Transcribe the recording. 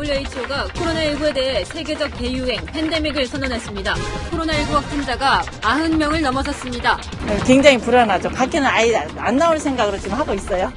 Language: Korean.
WHO가 코로나19에 대해 세계적 대유행 팬데믹을 선언했습니다. 코로나19 확진자가 90명을 넘어섰습니다. 네, 굉장히 불안하죠. 밖에는 아예 안 나올 생각으로 지금 하고 있어요.